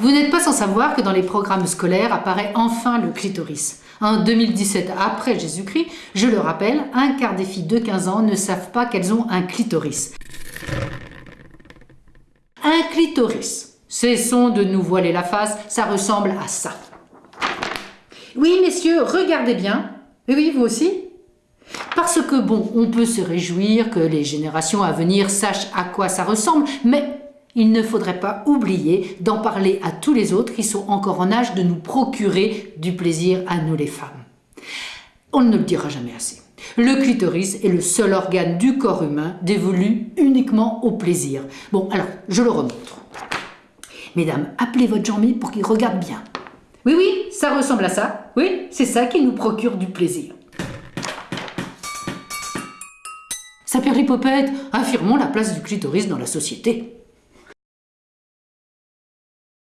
Vous n'êtes pas sans savoir que dans les programmes scolaires apparaît enfin le clitoris. En 2017, après Jésus-Christ, je le rappelle, un quart des filles de 15 ans ne savent pas qu'elles ont un clitoris. Un clitoris. Cessons de nous voiler la face, ça ressemble à ça. Oui, messieurs, regardez bien. Oui, vous aussi Parce que bon, on peut se réjouir que les générations à venir sachent à quoi ça ressemble, mais il ne faudrait pas oublier d'en parler à tous les autres qui sont encore en âge de nous procurer du plaisir à nous les femmes. On ne le dira jamais assez. Le clitoris est le seul organe du corps humain dévolu uniquement au plaisir. Bon, alors, je le remontre. Mesdames, appelez votre Jean-Mi pour qu'il regarde bien. Oui, oui, ça ressemble à ça. Oui, c'est ça qui nous procure du plaisir. Sa perlipopette, affirmons la place du clitoris dans la société.